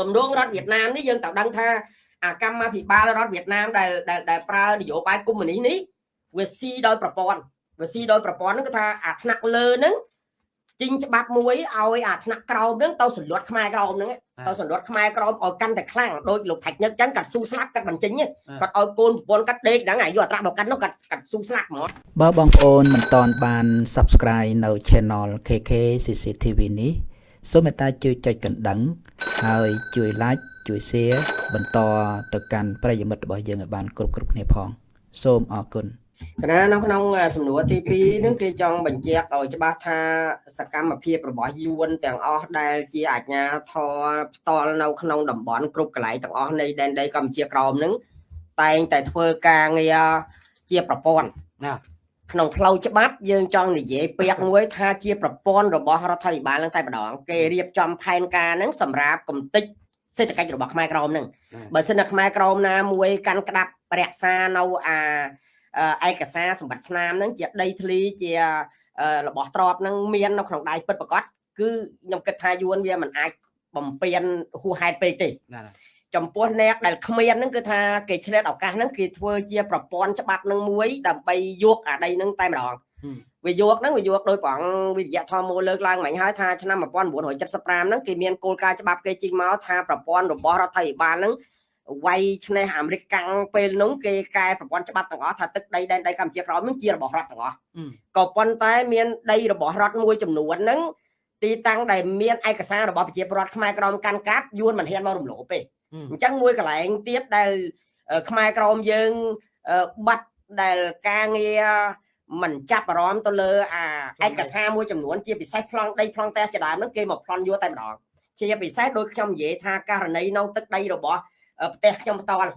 ទំនងរដ្ឋវៀតណាមនេះយើងត្រូវដឹងថាអាកម្មាភិបាលរដ្ឋវៀតណាមដែលដែលប្រើនយោបាយកុម្មុយនីសនេះវាស៊ីដោយប្រព័ន្ធវាស៊ីដោយប្រព័ន្ធហ្នឹងគឺថាអាថ្នាក់លើហ្នឹងជីងច្បាប់មួយឲ្យអាថ្នាក់ក្រោមហ្នឹងទៅសន្លត់ខ្មែរក្រោមហ្នឹងទៅសន្លត់ខ្មែរក្រោមឲ្យកាន់តែខ្លាំងដោយលោកថាច់ញឹកចឹងកាត់ស៊ូស្លាប់កាត់បញ្ចេញគាត់ឲ្យកូនប្រពន្ធកាត់ដេកហ្នឹងអាយុអត្រាមកកាត់នោះកាត់កាត់ស៊ូស្លាប់ហ្មងបើបងប្អូនមិនទាន់បាន Subscribe នៅ Channel KK CCTV នេះ សូមមេត្តាជួយចុចកណ្ដឹង ហើយជួយ Like ជួយ Share បន្តទៅកាន់ប្រិយមិត្តរបស់យើងឲ្យបានគ្រប់គ្រប់គ្នាផង សូមអរគុណកណានៅក្នុងសំណួរទី2នឹងគេចង់បញ្ជាក់ឲ្យច្បាស់ថាសកម្មភាពរបស់យួនទាំងអស់ដែលជាអាជ្ញាធរផ្ទាល់នៅក្នុងតំបន់គ្រប់កន្លែងទាំងអស់នៃដែនដីកម្ពុជាក្រោមនឹងតែងតែធ្វើការងារជាប្រព័ន្ធណា ក្នុងផ្លូវច្បាប់យើងចង់និយាយពាក្យមួយថាជាប្រព័ន្ធរបស់រដ្ឋាភិបាលនឹងតែម្ដងគេរៀបចំផែនការនឹងសម្រាប់កំតិចសេដ្ឋកិច្ចរបស់ខ្មែរក្រមនឹងបើសិនតែខ្មែរក្រមណាមួយកាន់ក្តាប់រក្សានៅអាឯកសារសម្បត្តិស្នាមហ្នឹងជាដីធ្លីជារបស់ទ្របហ្នឹងមាននៅក្នុងដៃពិតប្រកបគឺខ្ញុំគិតថាយួនវាមិនអាចបំពេញហួសហេតុពេកទេ ចំពោះអ្នកដែលគ្មានហ្នឹងគឺថាគេឆ្លៀតឱកាសហ្នឹងគេធ្វើជាប្រព័ន្ធច្បាប់នឹងមួយដើម្បីយកអាដីហ្នឹងតែម្ដងវាយកហ្នឹងវាយកដោយប្រងវិទ្យាធម៌មូលលើកឡើងមិញហើយថាឆ្នាំ1975ហ្នឹងគេមានគោលការណ៍ច្បាប់គេជីងមកថាប្រព័ន្ធរបស់រដ្ឋាភិបាលហ្នឹងវាយឆ្នេះអាមេរិកកាំងពេលនោះគេកែប្រព័ន្ធច្បាប់ទាំងអស់ថាទឹកដីដែនដីកម្ពុជាក្រោមនឹងជារបស់រដ្ឋទាំងអស់ក៏ប៉ុន្តែមានដីរបស់រដ្ឋមួយចំនួនហ្នឹង ទីតាំងដែលមានឯកសាររបស់ប្រជាពលរដ្ឋខ្មែរក្រមកាន់កាប់យួនមិនហ៊ានមករំលោភទេអញ្ចឹងមួយកន្លែងទៀតដែលខ្មែរក្រមយើងបាត់ដែលការងារមិនចាប់អារម្មណ៍ទៅលើអាឯកសារមួយចំនួនជាពិសេសប្លង់ដីប្លង់ផ្ទះជាដើមហ្នឹងគេមកប្លន់យកតែម្ដងជាពិសេសដោយខ្ញុំនិយាយថាករណីនៅទឹកដីរបស់ផ្ទះខ្ញុំផ្ទាល់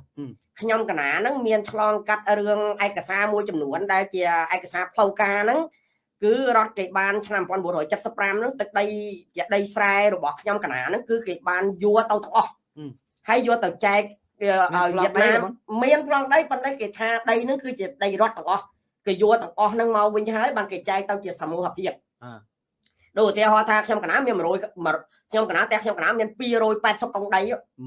ខ្ញុំកណាហ្នឹងមានឆ្លងកាត់រឿងឯកសារមួយចំនួនដែលជាឯកសារផ្លូវការហ្នឹង គឺរដ្ឋគេបានឆ្នាំ1975ហ្នឹងទឹកដីជាដីស្រែរបស់ខ្ញុំកណាហ្នឹងគឺគេបានយកទៅទាំងអស់ហើយយកទៅចែកឲ្យវៀតណាមមានប្លង់ដីប៉ុន្តែគេថាដីហ្នឹងគឺជាដីរដ្ឋទាំងអស់គេយកទាំងអស់ហ្នឹងមកវិញហើយបានគេចែកទៅជាសមូហភាពដូចឧទាហរណ៍ថាខ្ញុំកណាមាន100ខ្ញុំកណាតែខ្ញុំកណាមាន280កុងដី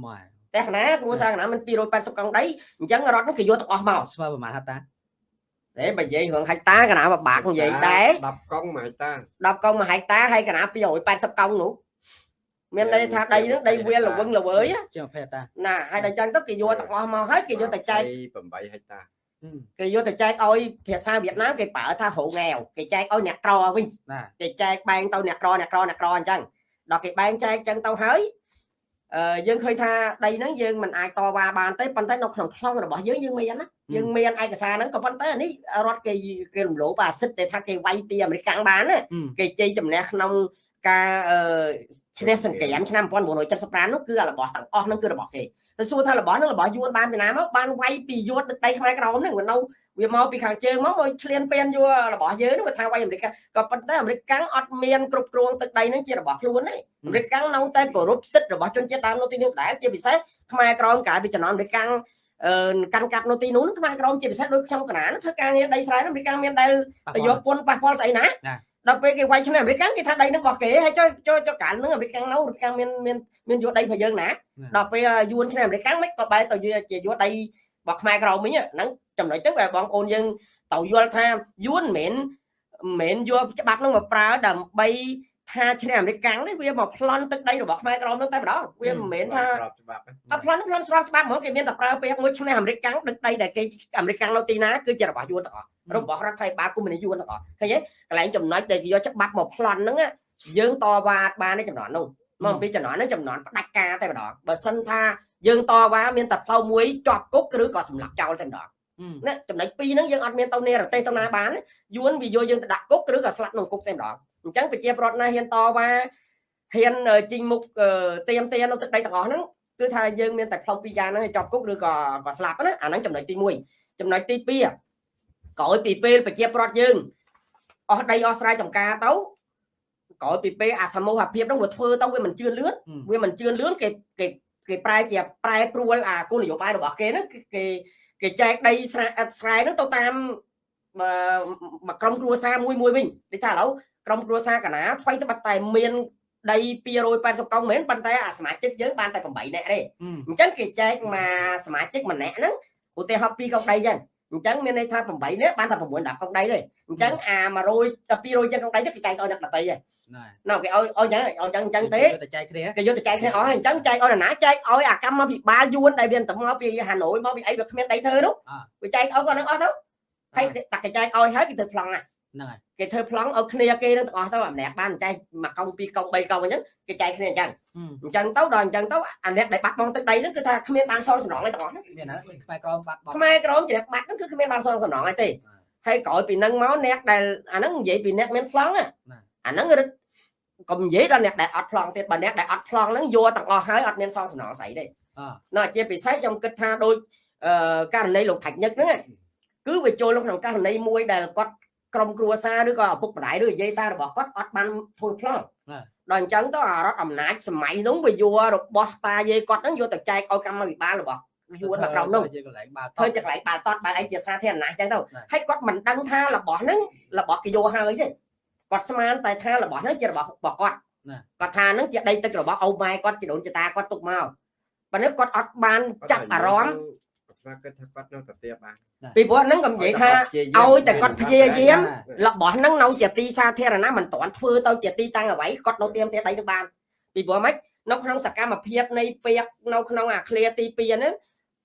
ម៉ែតែកណាគ្រួសារកណាមាន280កង់ដីអញ្ចឹងរត់នឹងគេយកទាំងអស់មកស្មើប្រហែលហតា តែបើនិយាយរឿងហិកតាកណាបបាក់និយាយដែរ10កង់មួយហិកតា10កង់មួយហិកតាហើយកណា280កង់នោះមានន័យថាដីនឹងដីវាលល្វឹងល្វើយជាង20តាណាហើយដល់ចឹងទៅគេយកទាំងអស់មកហើយគេយកទៅចែក8ហិកតាគេយកទៅចែកឲ្យភាសាវៀតណាមគេប្រើថាហូងាវគេចែកឲ្យអ្នកក្រវិញគេចែកបែងទៅអ្នកក្រអ្នកក្រអ្នកក្រអញ្ចឹងដល់គេបែងចែកចឹងទៅហើយ យើងឃើញថាដីហ្នឹងយើងមិនអាចតវ៉ាបានទេប៉ុន្តែនៅក្នុងខ្លងរបស់យើងយើងមានណាយើងមានឯកសារហ្នឹងក៏ប៉ុន្តែអានេះរដ្ឋគេគេរំលោភអាសិទ្ធតែថាគេវាយពីអាមេរិកកាំងបានគេជ័យជំនះក្នុងការឈ្នះសង្គ្រាមឆ្នាំ1975នោះគឺរបស់ទាំងអស់ហ្នឹងគឺរបស់គេ តែសួរថារបស់ហ្នឹងរបស់យួនបានពីណាមកបានវាយពីយួនទឹកដីខ្មែរក្រមហ្នឹងវានៅវាមកពីខាងជើងមកមកឆ្លៀនពៀនយករបស់យើងហ្នឹងវាថាវាយអាមេរិកក៏ប៉ុន្តែអាមេរិកកាំងអត់មានគ្រប់គ្រងទឹកដីហ្នឹងជារបស់ខ្លួនទេអាមេរិកកាំងនៅតែគោរពសិទ្ធិរបស់ជនជាតិដើមនៅទីនោះដែរជាពិសេសខ្មែរក្រមកាលពីចំណងអាមេរិកកាំងអឺកាន់កាប់នៅទីនោះខ្មែរក្រមជាពិសេសដូចខ្ញុំកណាធ្វើការងារដីស្រែអាមេរិកកាំងមានដែលទៅយកពន្ធប៉ះពាល់ស្អីណា ដល់ពេលគេវាយឆ្នះអាមេរិកកាំងគេថាដីនឹងរបស់គេហើយចុះចុះចុះកាលនឹងអាមេរិកកាំងនៅអាមេរិកកាំងមានមានមានយកដីរបស់យើងណាដល់ពេលយួនឆ្នះអាមេរិកកាំងមិនក៏បែរទៅជាយកដីរបស់ខ្មែរក្រមវិញហ្នឹងចំណុចទៅបែបងប្អូនយើងទៅយល់ថាយួនមិនមែនមិនយកច្បាប់នោះមកប្រើដើម្បី ថាឈ្នះអាមេរិកកាំងនេះវាមកប្លន់ទឹកដីរបស់ខ្មែរក្រមនោះតែម្ដងវាមិនមែនថាស្របច្បាប់តែប្លន់ប្លន់ស្របច្បាប់ហ្មងគេមានតែប្រើពាក្យមួយឈ្នះអាមេរិកកាំងទឹកដីដែលគេអាមេរិកកាំងនៅទីណាគឺជារបស់យួនទាំងអស់របស់រដ្ឋាភិបាលកុម្មុយនីយួនទាំងអស់ឃើញទេកន្លែងចំណុចដែលយកច្បាប់មកប្លន់ហ្នឹងយើងតវ៉ាបានในចំណន់នោះមកអំពីចំណន់ហ្នឹងចំណន់ផ្ដាច់ការតែម្ដងបើសិនថាយើងតវ៉ាមានតែផ្លូវមួយជាប់គុកឬក៏សម្លាប់ចោលតែម្ដងណាចំណុចពីរហ្នឹងយើងអត់មានទៅនេរទេសទៅណាបានយួនវាយកយើងទៅដាក់គុកឬក៏ស្លាប់ក្នុងគុកតែម្ដង អញ្ចឹងប្រជាប្រដ្ឋណាហ៊ានតវ៉ាហ៊ានជីងមុខទៀមទានៅទឹកដីទាំងអស់ហ្នឹងគឺថាយើងមានតែផ្លូវពីរយ៉ាងហ្នឹងជាប់គុកឬក៏ក៏ស្លាប់ណាអាហ្នឹងចំណុចទី1ចំណុចទី2ក្រោយពីពេលប្រជាប្រដ្ឋយើងអស់ដីអស់ស្រែចម្ការទៅក្រោយពីពេលអាសមូហភាពហ្នឹងវាធ្វើទៅវាមិនជឿនលឿនវាមិនជឿនលឿនគេគេគេប្រែជាប្រែប្រួលអាគោលនយោបាយរបស់គេហ្នឹងគេគេចែកដីស្រែស្រែហ្នឹងទៅតាមមកក្រុមគ្រួសារមួយមួយវិញដូចថាឥឡូវ ក្រុមគ្រួសារកណាថ្មីត្បិតតែមានដី280កុងមែនប៉ុន្តែអាសមាជិកយើងបានតែ8នាក់ទេអញ្ចឹងគេចែកមកសមាជិកម្នាក់ហ្នឹងឧទាហរណ៍2កុងដីចឹងអញ្ចឹងមានន័យថា8នាក់បានតែ9 10កុងដីទេអញ្ចឹងអា100 200ចឹងកុងដីទៅគេចែកឲ្យអ្នកដតីហ្នឹងណ៎គេឲ្យឲ្យចឹងឲ្យចឹងចឹងទេទៅចែកគ្នាគេយកទៅចែកគ្នាអស់ហើយអញ្ចឹងចែកឲ្យណាចែកឲ្យអាកម្មពិបាលយួនដែលវាទៅមកពីហាណូយមកពីអីវាគ្មានដីធ្វើនោះវាចែកឲ្យគាត់នឹងអស់ទៅហើយតែគេចែកឲ្យហើយគេទៅប្លង់ហ្នឹង ហើយគេធ្វើប្លង់ឲ្យគ្នាគេនឹងទាំងអស់ទៅម្នាក់បានចែកមួយកុងពីរកុងបីកុងអញ្ចឹងគេចែកគ្នាអញ្ចឹងអញ្ចឹងទៅដល់អញ្ចឹងទៅអាអ្នកដែលបាត់បង់ទឹកដីហ្នឹងគឺថាគ្មានបានសងសំណងអីទាំងអស់ហ្នឹងមានណាខ្មែរក្រមបាត់បង់ខ្មែរក្រមជាអ្នកបាត់ហ្នឹងគឺគ្មានបានសងសំណងអីទេហើយក្រោយពីហ្នឹងមកអ្នកដែលអាហ្នឹងនិយាយពីអ្នកមានប្លង់អាហ្នឹងរឹតកុំនិយាយដល់អ្នកដែលអត់ប្លង់ទៀតបើអ្នកដែលអត់ប្លង់ហ្នឹងយកទាំងអស់ហើយអត់មានសងសំណងស្អីទេណ៎ជាពិសេសខ្ញុំគិតថាដូចករណីលោកថាច់ញឹកហ្នឹងគឺវាចូលក្នុងករណីមួយដែលគាត់ ក្រុមគ្រួសារឬក៏ឪពុកម្ដាយឬនិយាយតារបស់គាត់អត់បានធ្វើប្លង់ដល់អញ្ចឹងទៅអារដ្ឋអំណាចសម័យនោះវាយករបស់តាយាយគាត់ហ្នឹងយកទៅចែកឲ្យកម្មវិបាលរបស់យួនមកក្រុមនោះធ្វើជាកន្លែងបាល់តតបាល់អីជាសាធារណៈអញ្ចឹងទៅហើយគាត់មិនដឹងថារបស់ហ្នឹងរបស់គេយកហើយទេគាត់ស្មានតែថារបស់ហ្នឹងជារបស់របស់គាត់គាត់ថាហ្នឹងជាដីទឹករបស់អូម៉ែគាត់ជាដូនជាតាគាត់ទុកមកប៉ុន្តែគាត់អត់បានចាប់អារម្មណ៍ គាត់គិតថាគាត់នៅតែទៀបបានពីព្រោះហ្នឹងក៏និយាយថាឲ្យតែគាត់ព្យាយាមរបស់ហ្នឹងនៅជាទីសាធារណៈមិនតាន់ធ្វើទៅជាទីតាំងអ្វីគាត់នៅទៀមទេដីនឹងបានពីព្រោះម៉េចនៅក្នុងសកម្មភាពនៃពាកនៅក្នុងអាឃ្លាទី2ហ្នឹង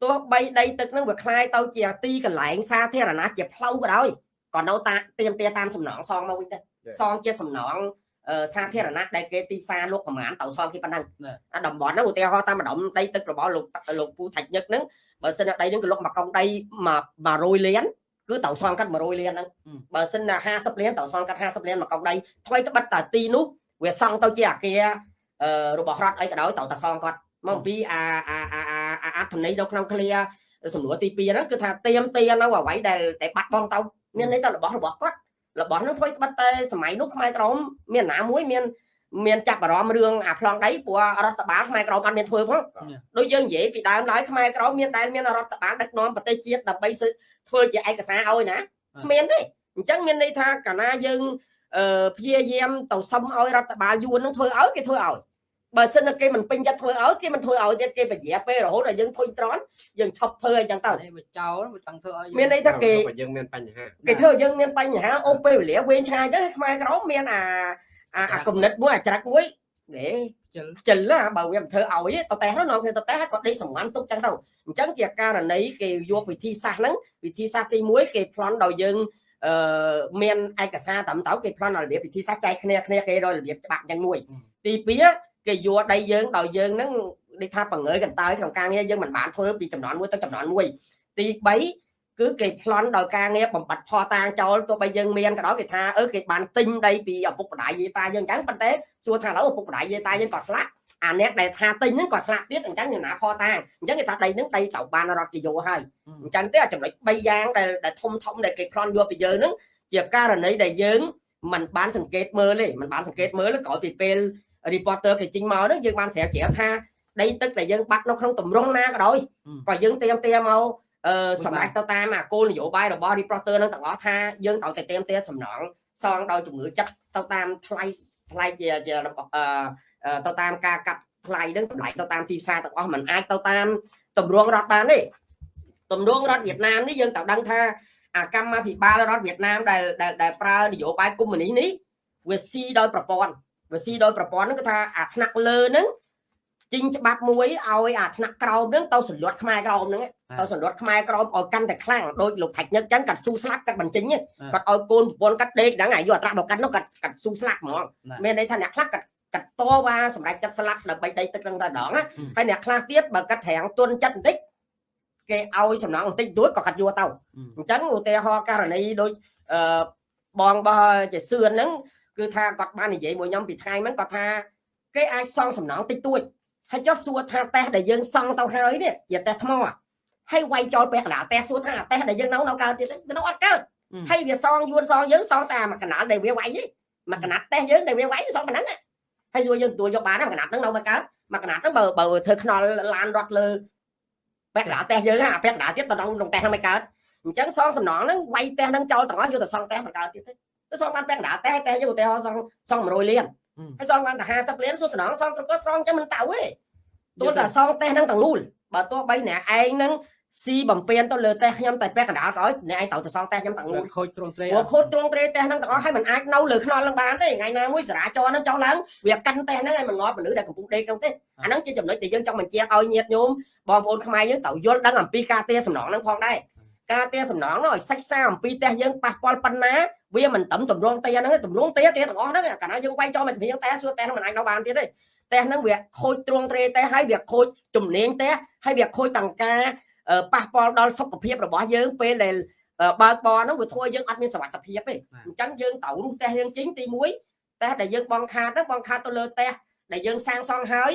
ទោះបីដីទឹកហ្នឹងវាคล้ายទៅជាទីកន្លែងសាធារណៈជាផ្លូវក៏ដោយក៏នៅតាទៀមទេតាមសំណងសងមកវិញដែរសងជាសំណង សាធារណៈដែលគេទីផ្សារលោកប្រមាណទៅសងគេប៉ុណ្ណឹងអាតំបន់ហ្នឹងឧទាហរណ៍តាមម្ដុំដីទឹករបស់លោកលោកពូថាច់ញឹកហ្នឹងបើសិនដីហ្នឹងក៏លុកមកកង់ដី100លានគឺត្រូវសងកាត់100លានហ្នឹងបើសិនណា50លានត្រូវសងកាត់50លានមកកង់ដីថ្មីត្បិតតែទីនោះវាសង់ទៅជាអាគាររបស់រដ្ឋអីក៏ដោយត្រូវតែសងគាត់មកអំពីអាអាអាអត្ថន័យនៅក្នុងឃ្លាសំណួរទី2ហ្នឹងគឺថាទៀមទានៅអ្វីដែលតែបាត់បង់ទៅមានន័យថារបស់របស់គាត់ របស់ហ្នឹងធ្វើត្បិតតែសម័យនោះខ្មែរក្រមមានណាមួយមានមានចាប់អារម្មណ៍រឿងអាប្លង់ដីព្រោះរដ្ឋបាលខ្មែរក្រមអត់មានធ្វើផងដូចយើងនិយាយពីដើមឡើយខ្មែរក្រមមានដែលមានរដ្ឋបាលដឹកនាំប្រទេសជាតិដើម្បីធ្វើជាឯកសារឲ្យណាគ្មានទេអញ្ចឹងមានន័យថាកាលណាយើងព្យាយាមទៅសុំឲ្យរដ្ឋបាលយួននឹងធ្វើឲ្យគេធ្វើឲ្យ បើសិនតែគេមិនពេញចិត្តធ្វើឲ្យគេមិនធ្វើឲ្យទៀតគេបញ្ញាពេលរហូតដល់យើងធុញត្រន់យើងឈប់ធ្វើអីចឹងទៅវាចោលវាចង់ធ្វើឲ្យមានន័យថាគេយើងមានបញ្ហាគេធ្វើយើងមានបញ្ហាអូពេលវេលាវែងឆ្ងាយទៅខ្មែរក្រមមានអាអាគំនិតមួយអាចរិតមួយហេខ្ជិលណាបើវាមិនធ្វើឲ្យទៅតែហ្នឹងនាំគ្នាទៅតែគាត់ដេកសម្ងាន់ទុកចឹងទៅអញ្ចឹងជាករណីគេយកវិធីសាស្ត្រហ្នឹងវិធីសាស្ត្រទី1គេប្លន់ដោយយើងអឺមានឯកសារតាមទៅគេប្លន់របៀបវិធីសាស្ត្រចែកគ្នាគ្នាគេដោយរបៀបច្បាប់យ៉ាងមួយទី2 គេយល់ដីយើងដោយយើងហ្នឹងដូចថាបង្ើយកន្តើយក្នុងការងារយើងមិនបានធ្វើពីចំនួនមួយទៅចំនួនមួយទី3គឺគេប្លន់ដោយការងារបំបត្តិផោះតាងចោលទោះបីយើងមានក៏ដោយគេថាអឺគេបានទិញដីពីឪពុកម្ដាយយាយតាយើងអញ្ចឹងប៉ុន្តែសួរថាឥឡូវឪពុកម្ដាយយាយតាយើងក៏ស្លាប់អាអ្នកដែលថាទិញហ្នឹងក៏ស្លាប់ទៀតអញ្ចឹងអ្នកណាផតាអញ្ចឹងគេថាដីហ្នឹងដីត្រូវបានរត់គេយកហើយអញ្ចឹងទេចំណុច3យ៉ាងដែលដែលធំធំដែលគេប្លន់យកពីយើងហ្នឹងជាករណីដែលយើងមិនបានសង្កេតមើលទេមិនបានសង្កេតមើលក្រោយពីពេល reporter គេចេញមកហ្នឹងយើងបានស្រាវជ្រាវថាដីទឹកដែលយើងបាត់នៅក្នុងទម្រង់ណាក៏ដោយក៏យើងเตรียมเตรียมមកអឺសម្រាប់ទៅតាមអាគោលនយោបាយរបស់ reporter នឹងទាំងអស់ថាយើងត្រូវតែเตรียมเตรียมសំណងសងដោយជំងឺចិត្តទៅតាមថ្លៃថ្លៃជាជាអឺទៅតាមការកាត់ថ្លៃនឹងតម្លៃទៅតាមទីផ្សារទាំងអស់มันអាចទៅតាមតម្រងរដ្ឋបានទេតម្រងរដ្ឋវៀតណាមនេះយើងត្រូវដឹងថាអាកម្មាភិបាលរដ្ឋវៀតណាមដែលដែលប្រើនយោបាយកុម្មុយនីសនេះវាស៊ីដោយប្រព័ន្ធ វាស៊ីដោយប្រព័ន្ធហ្នឹងគឺថាអាថ្នាក់លើហ្នឹងជីងច្បាប់មួយឲ្យអាថ្នាក់ក្រោមហ្នឹងទៅសន្លត់ខ្មែរក្រោមហ្នឹងទៅសន្លត់ខ្មែរក្រោមឲ្យកាន់តែខ្លាំងដោយលោកថាច់ញឹកចឹងកាត់ស៊ូស្លាប់កាត់បញ្ចេញគាត់ឲ្យកូនប្រពន្ធកាត់ដេកហ្នឹងអាយុអត្រាមកកាត់នោះកាត់កាត់ស៊ូស្លាប់ហ្មងមានន័យថាអ្នកខ្លះកាត់កាត់តវ៉ាសម្រាប់ចិត្តស្លាប់ដើម្បីដីទឹកហ្នឹងតែដងហើយអ្នកខ្លះទៀតបើកាត់ត្រាំងទុនចិត្តបន្តិចគេឲ្យសំណងបន្តិចទួចក៏កាត់យកទៅអញ្ចឹងឧទាហរណ៍ករណីដូចអឺបងរបស់ជាសឿនហ្នឹង គឺថាគាត់បាននិយាយមួយខ្ញុំពីថ្ងៃហ្នឹងគាត់ថាគេអាចសងសំណងតិចតួចហើយចុះសួរថាតេះដែលយើងសង់ទៅហើយនេះជាតេះថ្មហើយវាយចោលពាក់កណ្ដាលតេះសួរថាតេះដែលយើងនៅនៅកើតទៀតវានៅអត់កើតហើយវាសងយួនសងយើងសងតែមួយកណ្ដាលដែលវាវាយទេមួយកណាត់តេះយើងដែលវាវាយសងប៉ុណ្ណឹងហើយយួនយើងទទួលយកបានមួយកណាត់ហ្នឹងនៅមកកើតមួយកណាត់ហ្នឹងបើបើធ្វើខ្នល់ឡានរត់លើពាក់កណ្ដាលតេះយើងអាពាក់កណ្ដាលទៀតទៅក្នុងក្នុងតេះហ្នឹងមិនកើតអញ្ចឹងសងសំណងហ្នឹងវាយតេះហ្នឹងចោលទាំងអស់យកទៅសងតេះមិនកើតទៀតទេ ទៅសងបានពាក់កណ្ដាលតែតែយកឧទាហរណ៍សងសង100លានហើយសងបានតែ50លានសួរស្នងសងត្រកស្រងចឹងមិនតៅទេទោះតែសងតេសហ្នឹងទាំងមូលបើទោះបីអ្នកឯងហ្នឹងស៊ីបំពេញទៅលើតេសខ្ញុំតែពាក់កណ្ដាលក៏ឲ្យអ្នកឯងត្រូវទៅសងតេសខ្ញុំទាំងមូលខូចត្រង់ត្រេពួកខូចត្រង់ត្រេតេសហ្នឹងទាំងអស់ហើយមិនអាចនៅលើខ្នល់ឡើងបានទេថ្ងៃណាមួយសារាចរហ្នឹងចុះឡើងវាកាន់តេសហ្នឹងឲ្យមិនងាប់មនុស្សដែលកំពុងដេកក្នុងទេអាហ្នឹងជាចំណុចដែលយើងចង់បញ្ជាក់ឲ្យញាតញោមបងប្អូនខ្មែរយើងត្រូវយល់ដឹងអំពីការទាសំណងហ្នឹងផងដែរ ការទាសំណងហ្នឹងឲ្យសិក្សាអំពីតេះយើងប៉ះពាល់ប៉ុណ្ណាវាមិនត្រឹមតម្រងទាហ្នឹងទេតម្រងទាទាទាំងអស់ហ្នឹងកាលណាយើងវាយចោលមកទាំងតែសួរតេះហ្នឹងមិនអាចនៅបានទៀតទេតេះហ្នឹងវាខូចទ្រង់ទ្រេតេះហើយវាខូចជំនាញតេះហើយវាខូចទាំងការអឺប៉ះពាល់ដល់សុខភាពរបស់យើងពេលដែលអឺបើកបរហ្នឹងវាធ្វើឲ្យយើងអត់មានសុវត្ថិភាពទេអញ្ចឹងយើងត្រូវរុះតេះយើងជីងទី1តេះដែលយើងបងខាតហ្នឹងបងខាតទៅលើតេះដែលយើងសាងសង់ហើយ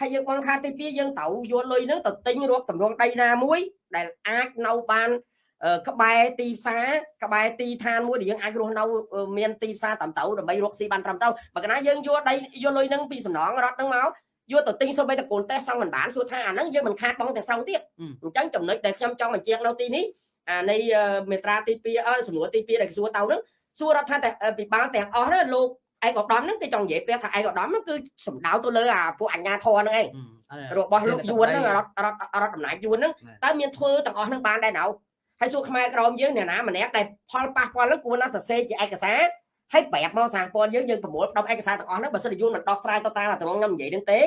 ហើយយើងបងខាតទី2យើងត្រូវយកលុយហ្នឹងទៅទិញរកតម្រងដីណាមួយដែលអាចនៅបានអឺ ក្បែរទីផ្សារក្បែរទីឋានមួយដែលយើងអាចរស់នៅអឺមានទីផ្សារតាមទៅដើម្បីរកស៊ីបានត្រឹមត្រូវបើកាលណាយើងយកដីយកលុយហ្នឹងពីសំណងរត់ហ្នឹងមកយកទៅទិញសូម្បីតែកូនតេះសង់មិនបានសួរថាអាហ្នឹងយើងមិនខាតបងទាំងស្រុងទៀតអញ្ចឹងចំណុចដែលខ្ញុំចង់បញ្ជាក់នៅទីនេះអានៃអឺមេត្រាទី2អើសំណួរទី2ដែលសួរទៅហ្នឹងសួររដ្ឋាតែអឺពិបាលទាំងអស់ហ្នឹងលោកឯកឧត្តមហ្នឹងគេចង់និយាយប្រាប់ថាឯកឧត្តមហ្នឹងគឺសំដៅទៅលើអាពួកអញ្ញាធរហ្នឹងឯងរបស់លោកយួនហ្នឹងរដ្ឋរដ្ឋរដ្ឋអំណាចយួនហ្នឹងតើមានធ្វើទាំងអស់ហ្នឹងបានដែរណៅ ហើយសួរខ្មែរក្រមយើងអ្នកណាម្នាក់ដែលផលប៉ះពាល់ហ្នឹងគួរណាសរសេរជាឯកសារហើយប្រាប់មកសហព័ន្ធយើងយើងប្រមូលផ្ដុំឯកសារទាំងអស់ហ្នឹងបើសិនជាយួនមិនដោះស្រាយទៅតាមអាត្រង់ខ្ញុំនិយាយហ្នឹងទេ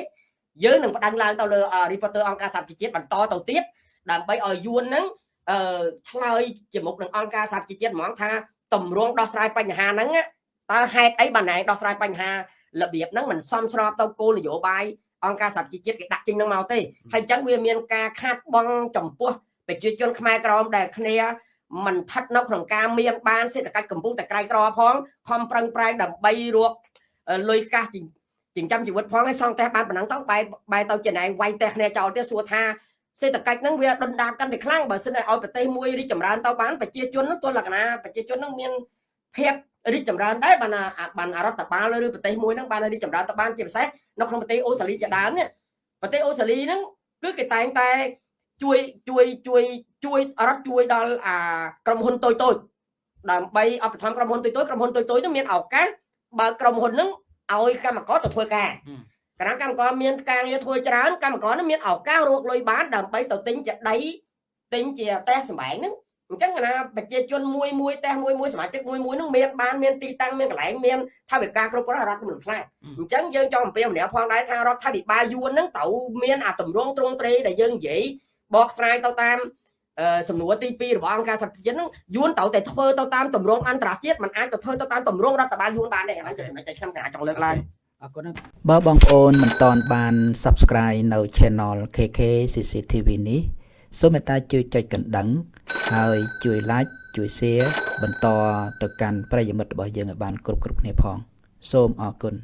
យើងនឹងបដិងឡើងទៅលើ reporter អង្គការសហជីវជាតិបន្តទៅទៀតដើម្បីឲ្យយួនហ្នឹងអឺឆ្លើយជាមុខនឹងអង្គការសហជីវជាតិហ្មងថាតម្រងដោះស្រាយបញ្ហាហ្នឹងតើហេតុអីបានណែដោះស្រាយបញ្ហារបៀបហ្នឹងមិនសមស្របទៅគោលនយោបាយអង្គការសហជីវជាតិគេដាក់ចេញនឹងមកទេហើយអញ្ចឹងវាមានការខាតបង់ចំពោះ ប្រជាជនខ្មែរក្រមដែលគ្នាមិនស្ថិតនៅក្នុងការមានបានសេដ្ឋកិច្ចកំពុងតែក្រៃក្រផងខំប្រឹងប្រែងដើម្បីរកលុយកាសចិញ្ចឹមជីវិតផងហើយសងតែបានប៉ុណ្ណឹងទៅបែរបែរទៅចំណែងវាយតែគ្នាចោលទៀតសួរថាសេដ្ឋកិច្ចហ្នឹងវាដុនដាបកាន់តែខ្លាំងបើសិនឲ្យប្រទេសមួយរីកចម្រើនទៅបានប្រជាជនហ្នឹងទោះលក្ខណៈប្រជាជនហ្នឹងមានភាពរីកចម្រើនដែរបានបានរដ្ឋបាលឬប្រទេសមួយហ្នឹងបានរីកចម្រើនទៅបានជាពិសេសនៅក្នុងប្រទេសអូស្ត្រាលីជាដើមនេះប្រទេសអូស្ត្រាលីហ្នឹងគឺគេតែងតែ ជួយជួយជួយជួយរដ្ឋជួយដល់អាក្រុមហ៊ុនតូចតូចដើម្បីឧបត្ថម្ភក្រុមហ៊ុនតូចតូចក្រុមហ៊ុនតូចតូចហ្នឹងមានឱកាសបើក្រុមហ៊ុនហ្នឹងឲ្យកម្មករទៅធ្វើការកាលណាកម្មករមានការងារធ្វើច្រើនកម្មករហ្នឹងមានឱកាសរកលុយបានដើម្បីទៅទិញជាដីទិញជាផ្ទះសម្បែងហ្នឹងអញ្ចឹងណាប្រជាជនមួយមួយផ្ទះមួយមួយសមាជិកមួយមួយនឹងមានបានមានទីតាំងមានកន្លែងមានថាវិការគ្រប់គ្រាន់រដ្ឋមិនខ្លាំងអញ្ចឹងយើងចង់អំពាវនាវផងដែរថារដ្ឋាភិបាលយួនហ្នឹងត្រូវមានអាតម្រងទ្រង់ទ្រេដែលយើងនិយាយ បកស្រាយទៅតាមសំណួរទី2របស់អង្គការសហប្រជាជាតិហ្នឹងយួនត្រូវតែធ្វើទៅតាមតម្រងអន្តរជាតិมันអាចទៅធ្វើទៅតាមតម្រងរដ្ឋបាលយួនបានទេអាហ្នឹងជាចំណុចដែលខ្ញុំចង់លើកឡើងអរគុណបើបងប្អូនមិនតន់បាន Subscribe នៅ Channel KK CCTV នេះសូមមេត្តាជួយចុចកណ្ដឹង ហើយជួយ Like ជួយ Share បន្តទៅកាន់ប្រិយមិត្តរបស់យើងឲ្យបានគ្រប់គ្រប់គ្នាផង សូមអរគុណ